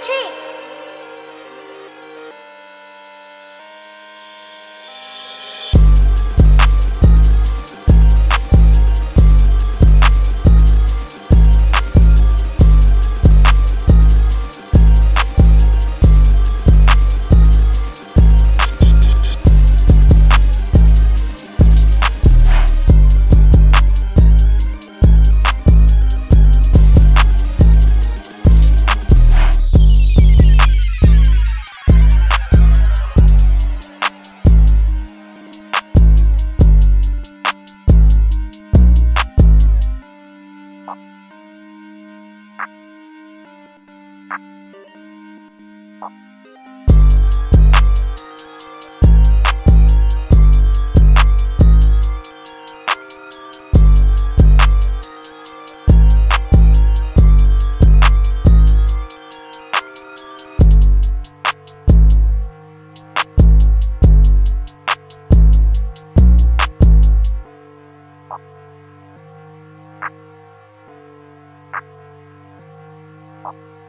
আছে 好。